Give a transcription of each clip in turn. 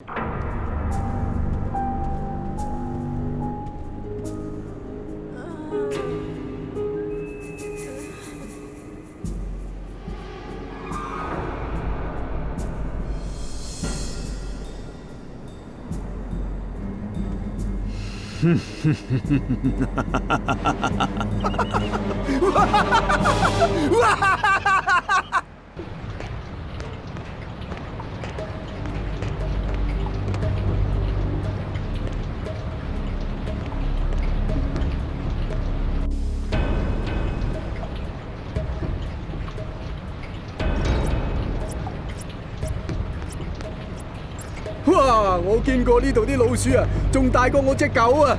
うわ见过呢度啲老鼠啊，仲大过我只狗啊！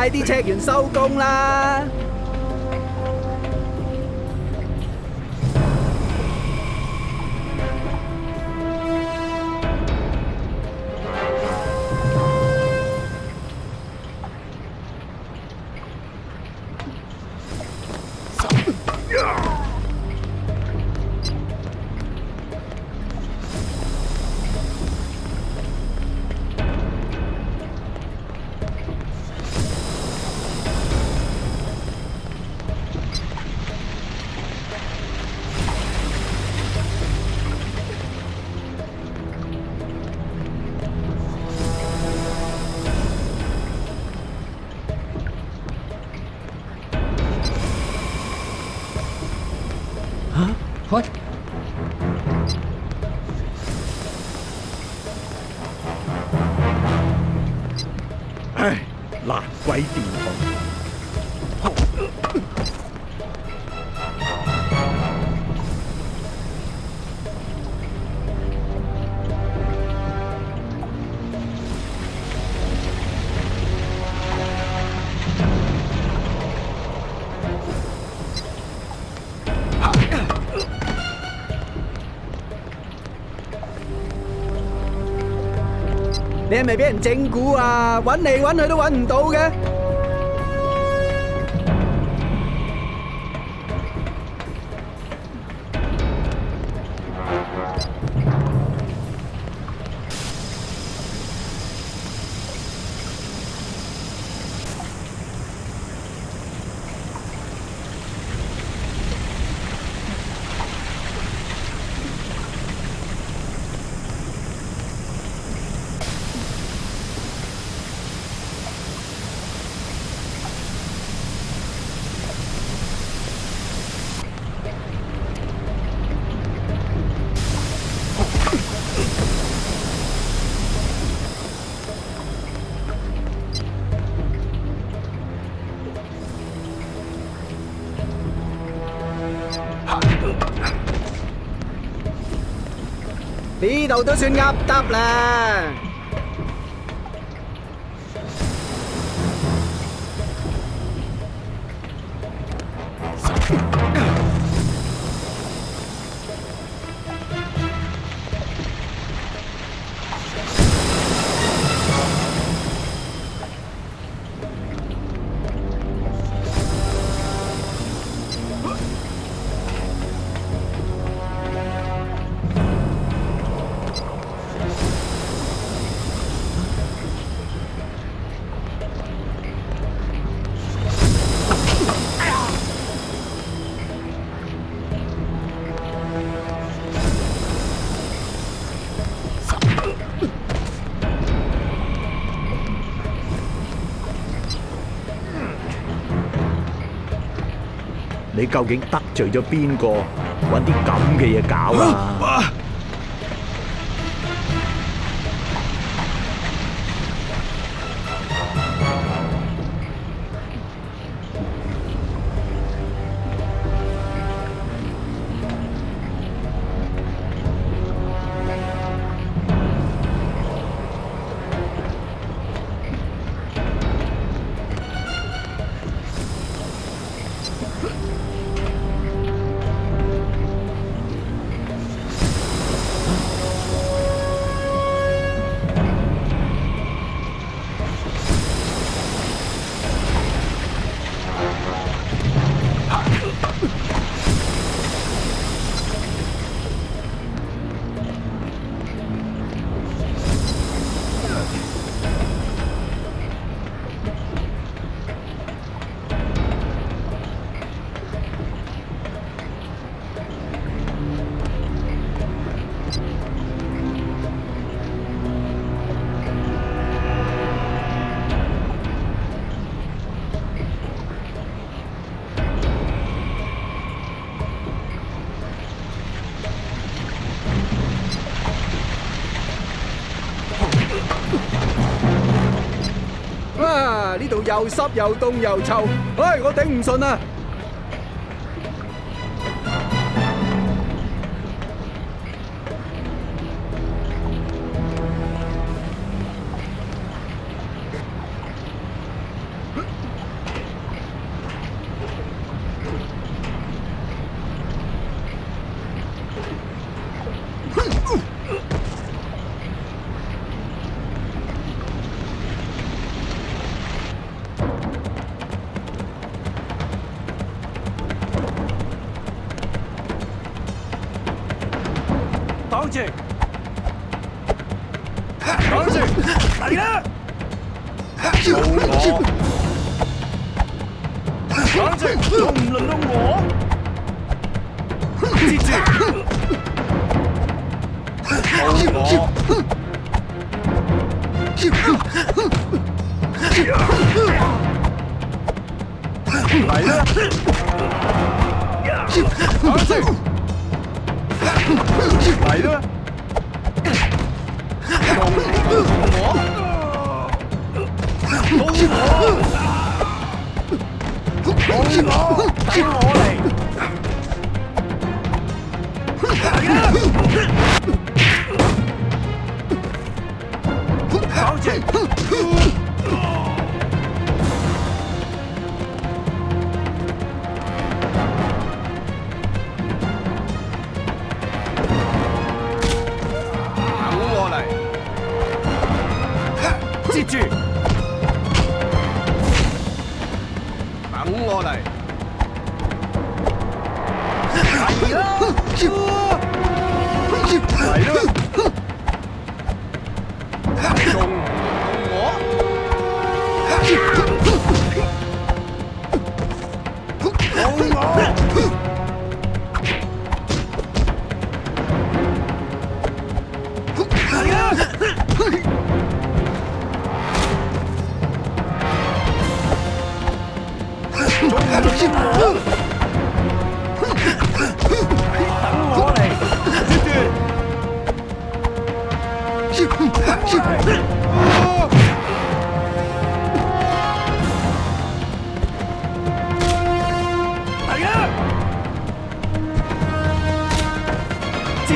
快啲 check 完收工啦！你係咪俾人整蠱啊？揾嚟揾去都揾唔到嘅。都算噏得啦。你究竟得罪咗边个？揾啲咁嘅嘢搞啊！又濕又凍又臭，唉！我頂唔順啊！来咩？老母！老我！老母！等我嚟！老母！住！等我嚟！嚟啦！嚟啦！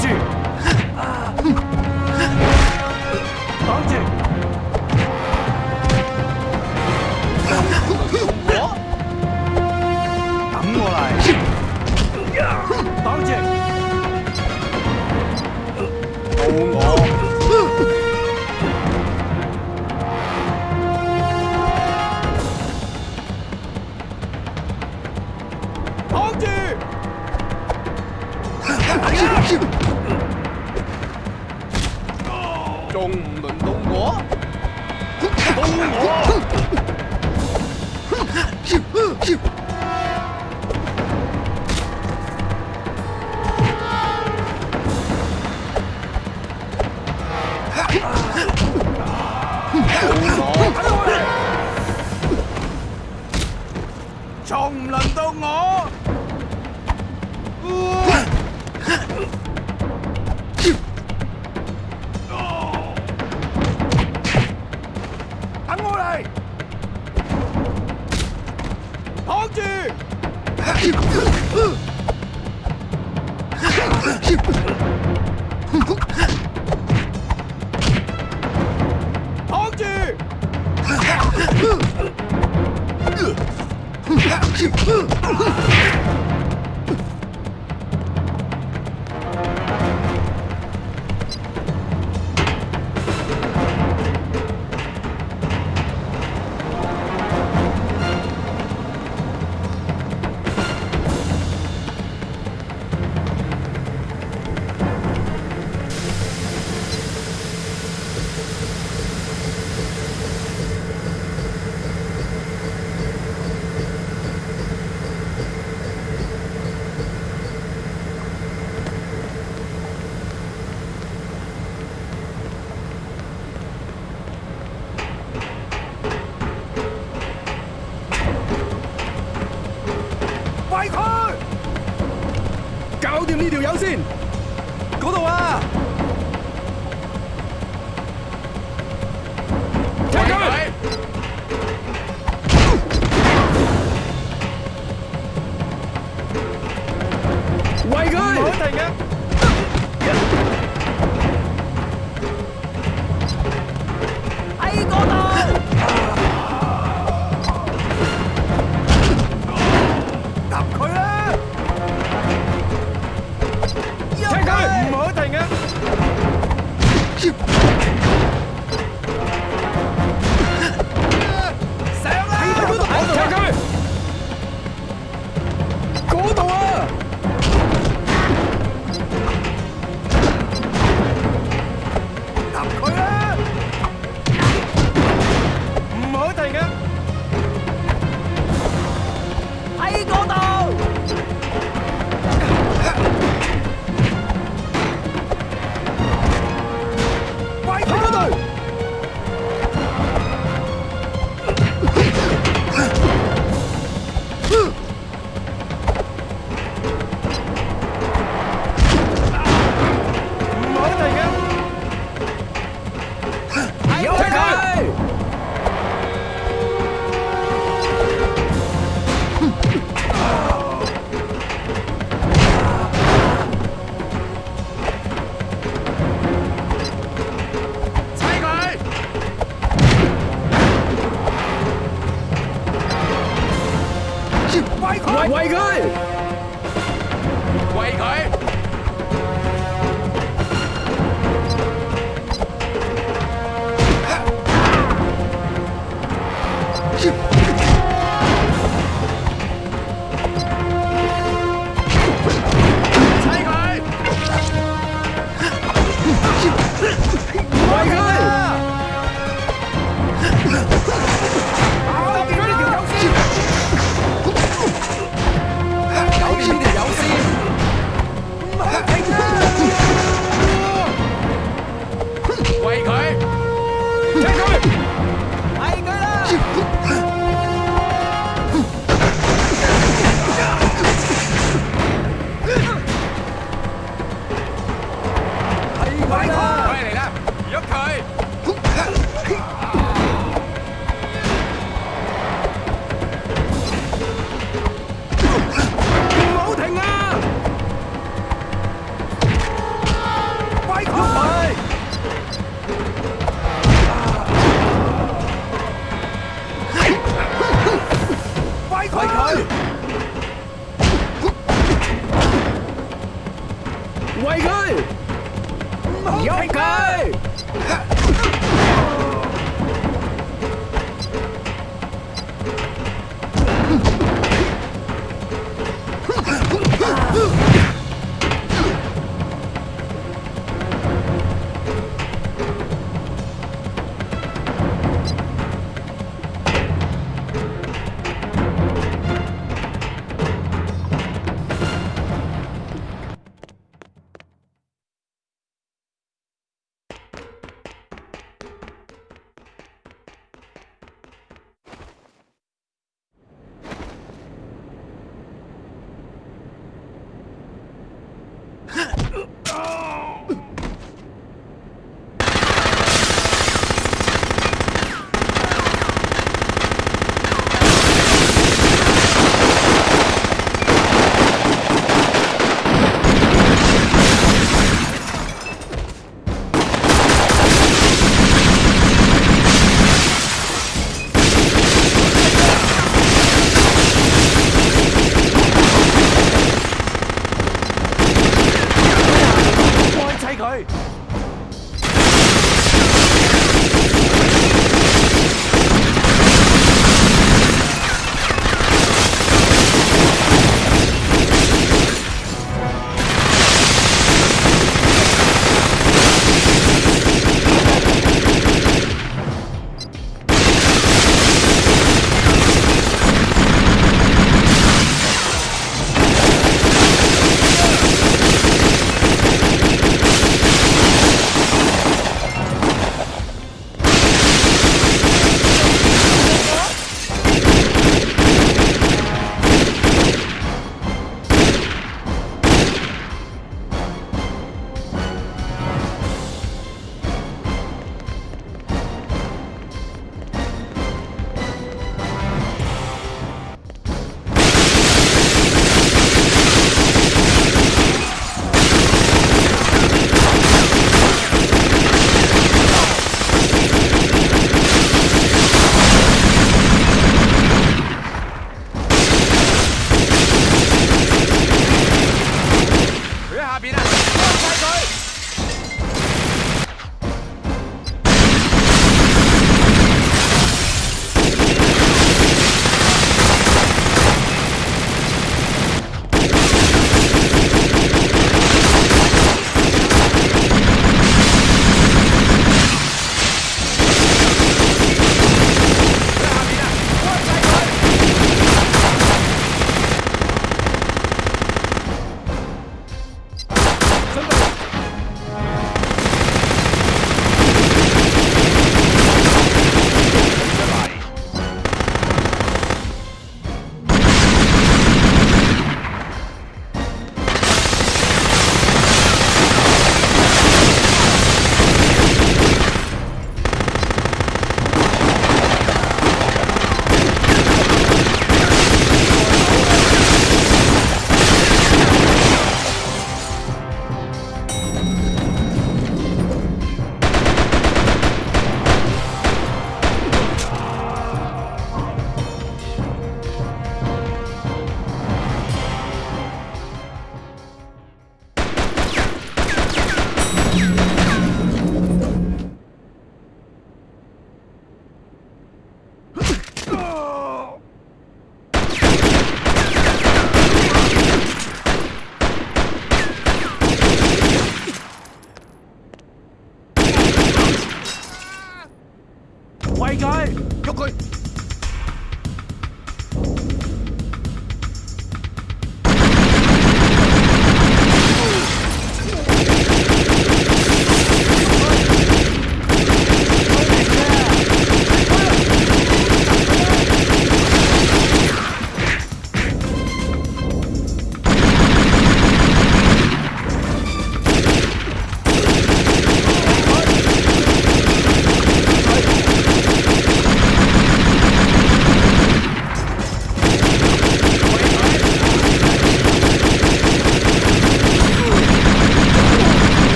剧。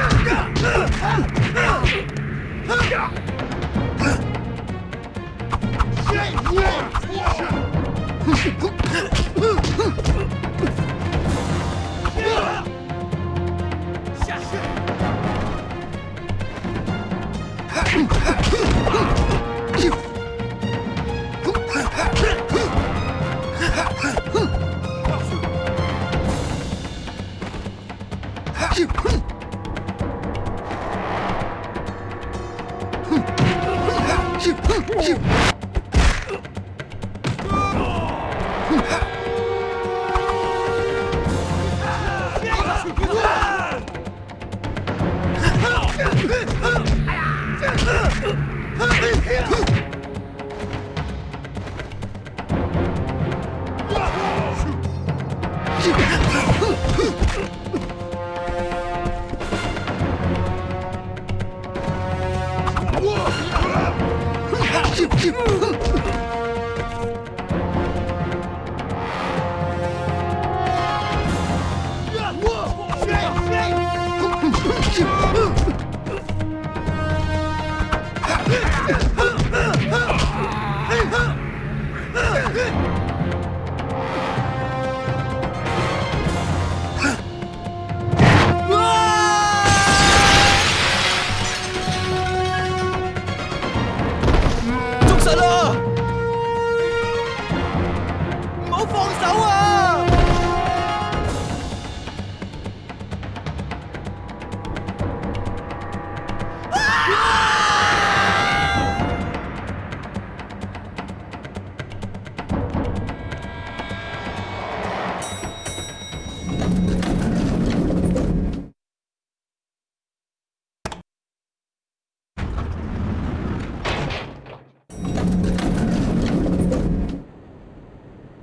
Huh! You...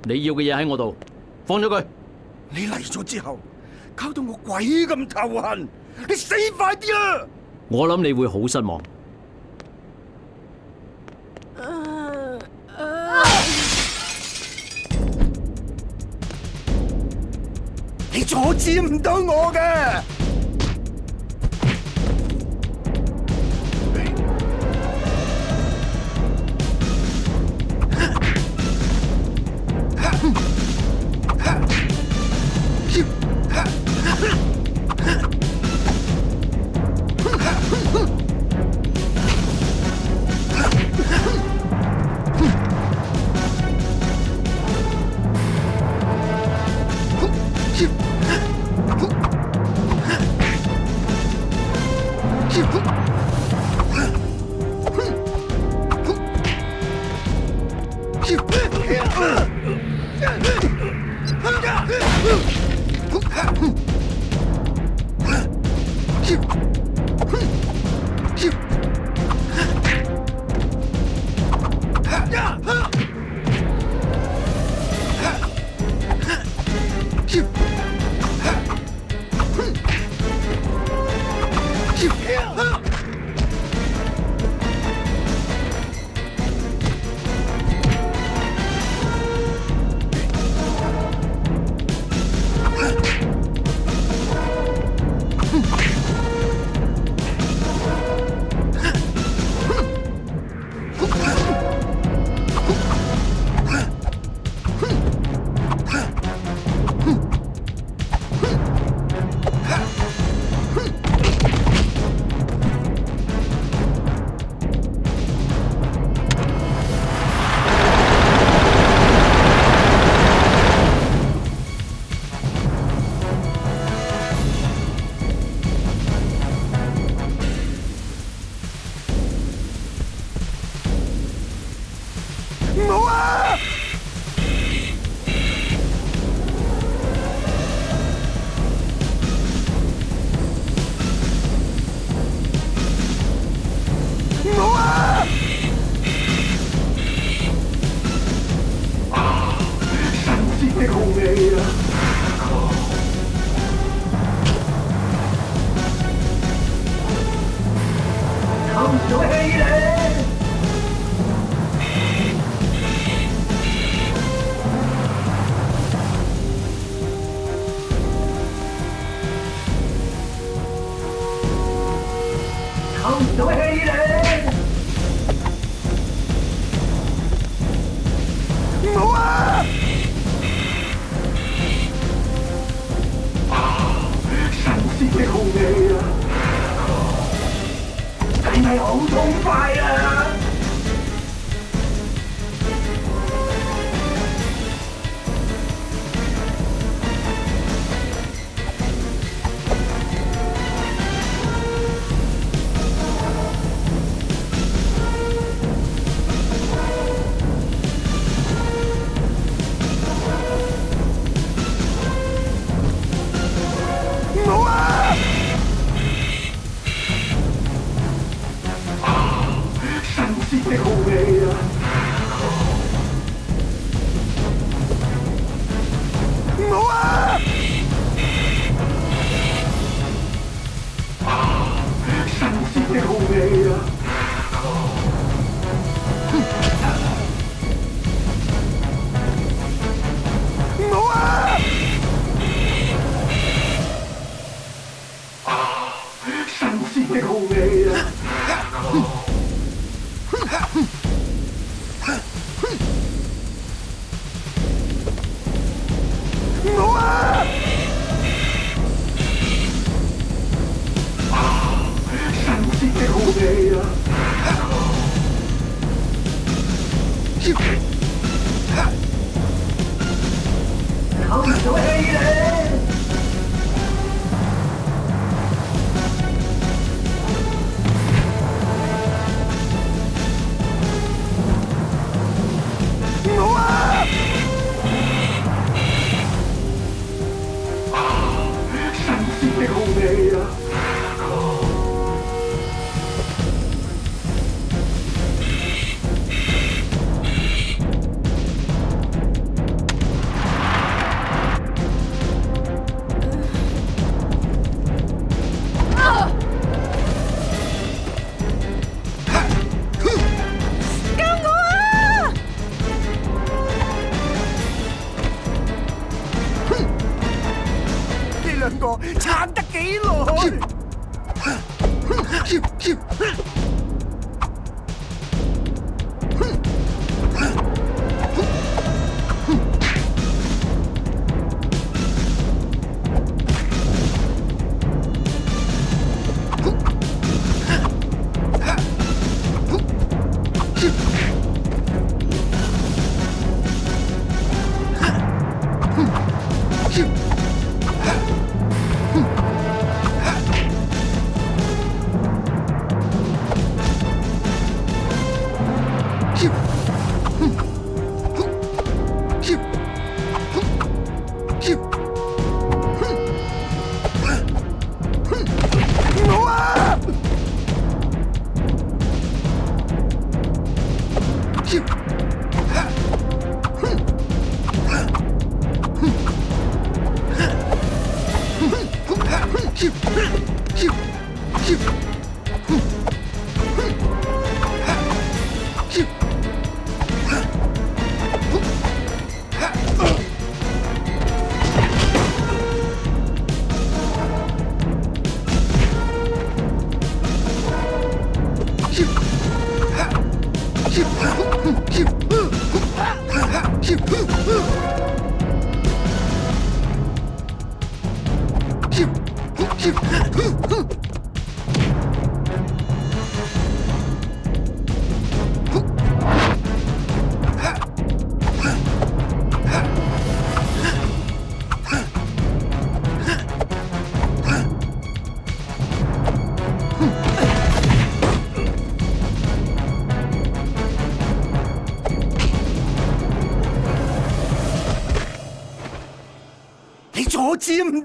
你要嘅嘢喺我度，放咗佢。你嚟咗之后，搞到我鬼咁头痕，你死快啲啦！我谂你会好失望。你阻止唔到我嘅。Whoop.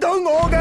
到我嘅。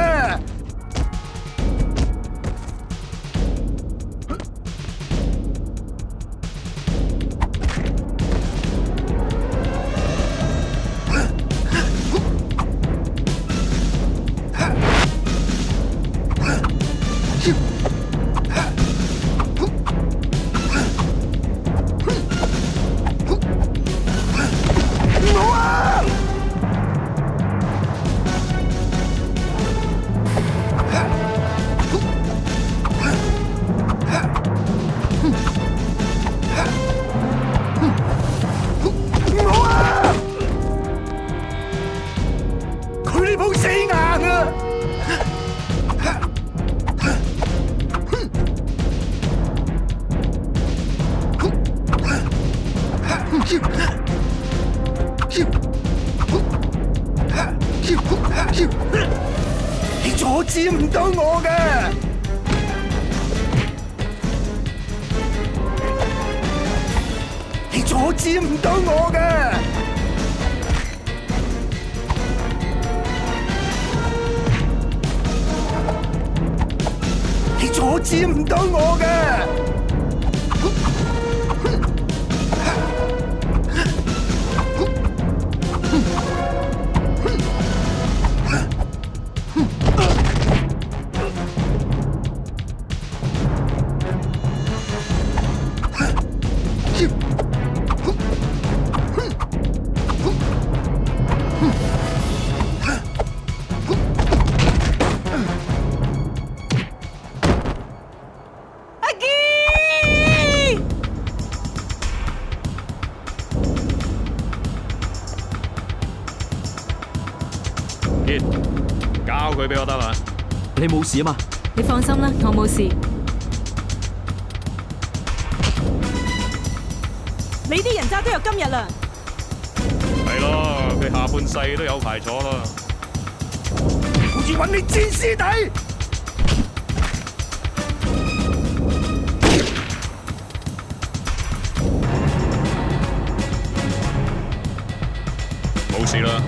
你阻止唔到我嘅，你阻止唔到我嘅。你冇事啊嘛，你放心啦，我冇事。你啲人渣都有今日啦。系咯，佢下半世都有排坐啦。我似揾你剪尸弟，冇事啦。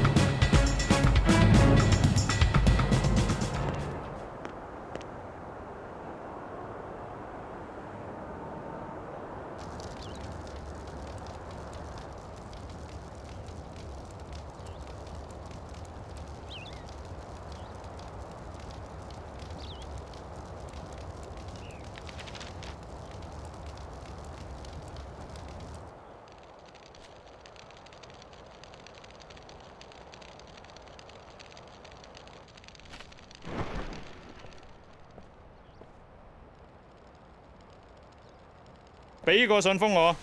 俾个信封我，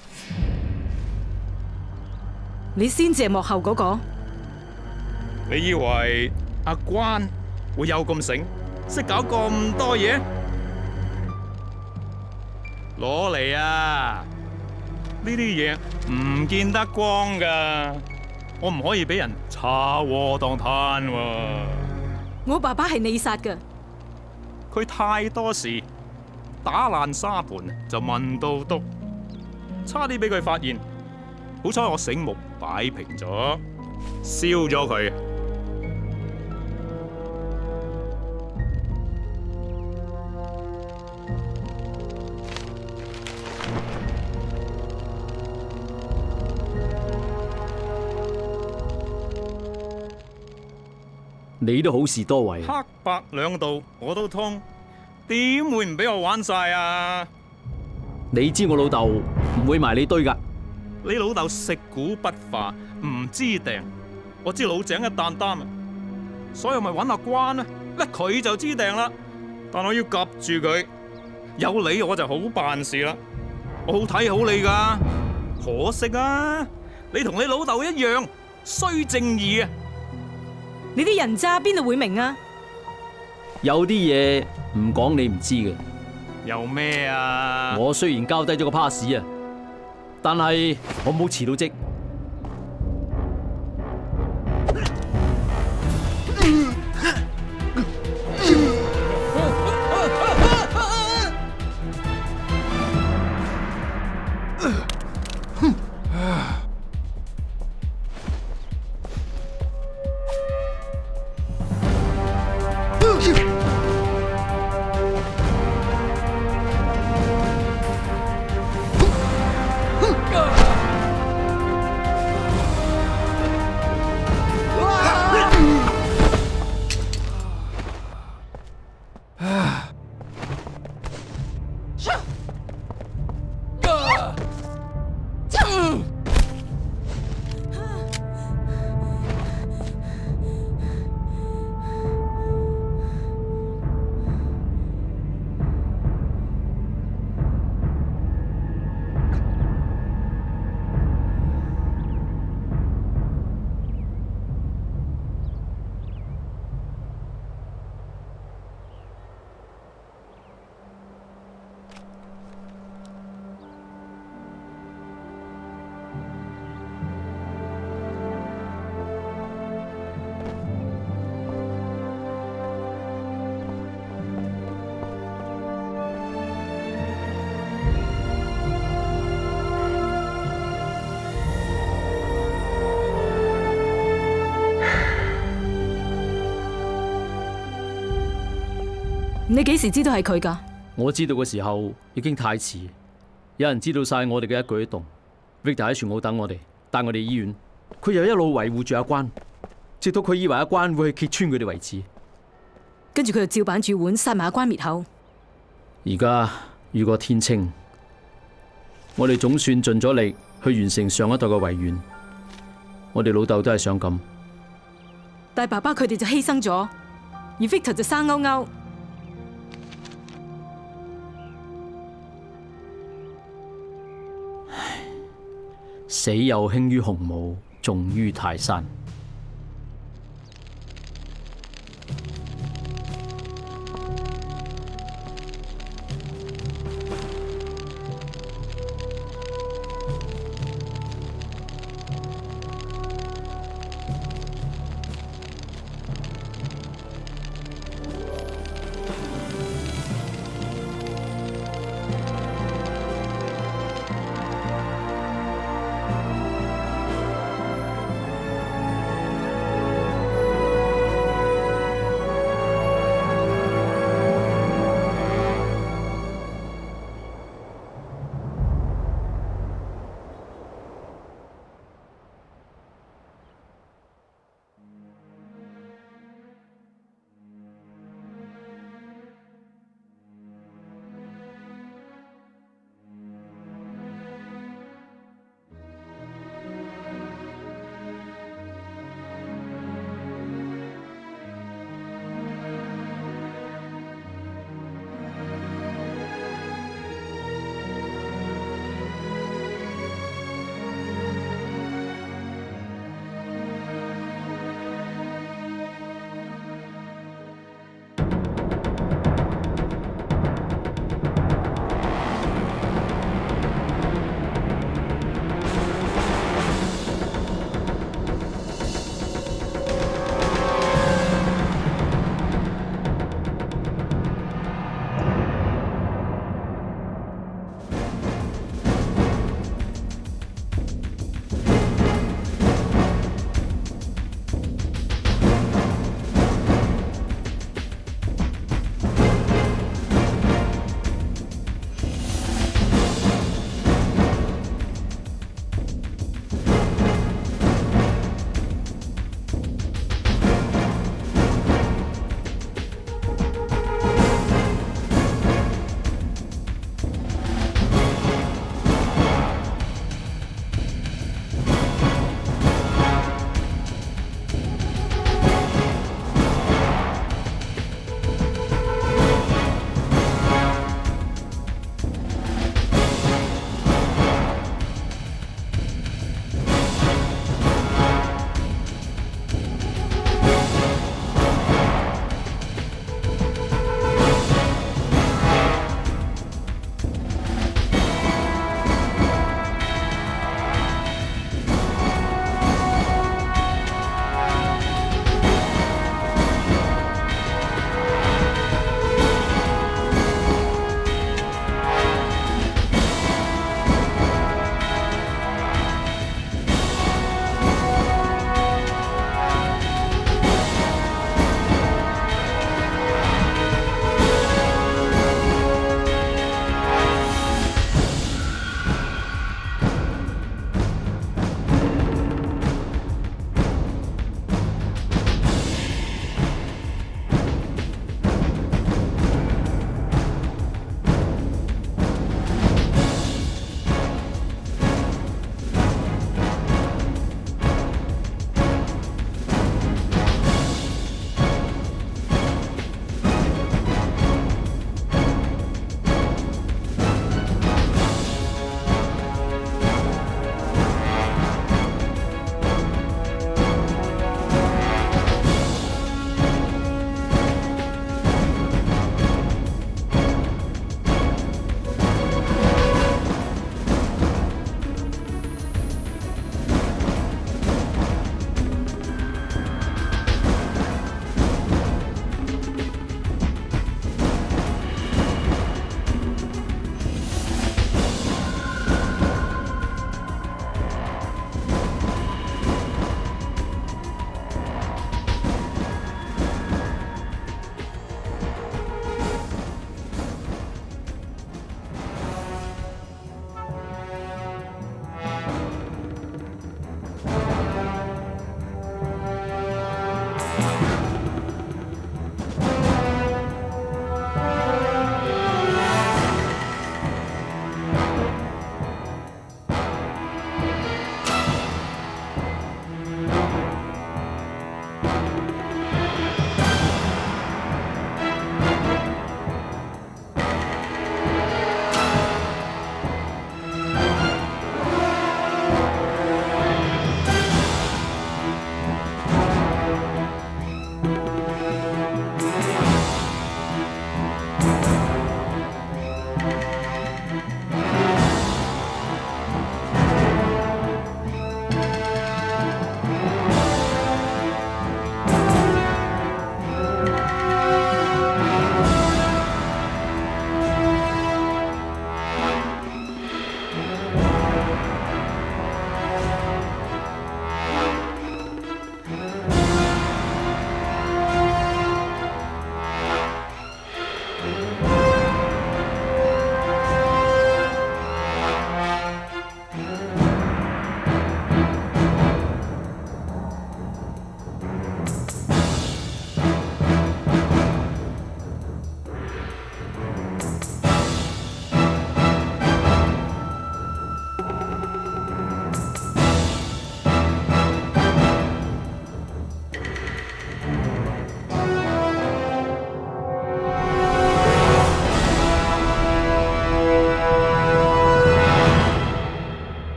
你先至系幕后嗰个。你以为阿关会有咁醒，识搞咁多嘢？攞嚟啊！呢啲嘢唔见得光噶，我唔可以俾人查祸当摊喎。我爸爸系你杀噶，佢太多事。打烂沙盘就问到笃，差啲俾佢发现，好彩我醒目摆平咗，烧咗佢。你都好事多为，黑白两道我都通。点会唔俾我玩晒啊？你知我老豆唔会埋你堆噶。你老豆食古不化，唔知定。我知老井一担担啊，所以咪揾阿关啦。咧佢就知定啦。但我要夹住佢，有你我就好办事啦。我好睇好你噶。可惜啊，你同你老豆一样，衰正义啊。你啲人渣边度会明啊？有啲嘢。唔讲你唔知嘅，又咩啊？我虽然交低咗个 pass 啊，但系我冇辞到职。你几时知道系佢噶？我知道嘅时候已经太迟，有人知道晒我哋嘅一举一动。Victor 喺船坞等我哋，带我哋医院。佢又一路维护住阿关，直到佢以为阿关会去揭穿佢哋为止。跟住佢就照板煮碗杀埋阿关灭口。而家如果天清，我哋总算尽咗力去完成上一代嘅遗愿。我哋老豆都系想咁，但爸爸佢哋就牺牲咗，Victor 而就生勾勾。死有轻于鸿毛，重于泰山。